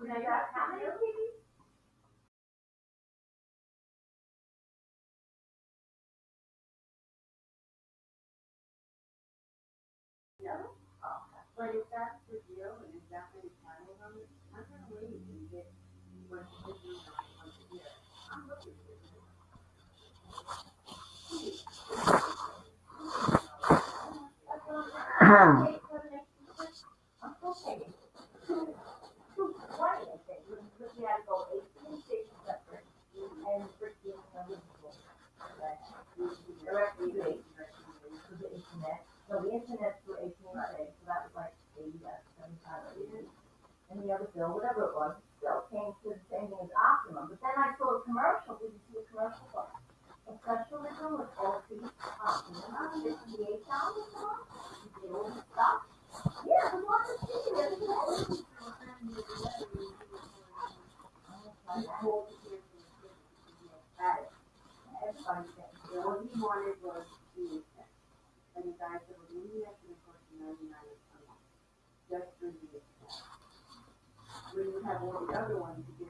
No? Oh, okay. But if that's the deal, and if that's what it's planning on, I'm gonna wait and get what the do once a year. I'm looking for it. Hmm. That's Directly to to the internet, so the internet through eighteen today, so that was like eighty, uh, seventy-five, eighty. And the other bill, whatever it was, still came to the same thing as Optimum, but then I saw a commercial, did you see a commercial for? A specialism with all these Optimum, fifty-eight dollars a month, you get all the stuff. Yeah, the one that's cheaper than the getting. Yeah, what he wanted was the, and the guy said, well, maybe that's gonna cost ninety-nine a month, just for the account. When you have all the other ones, you get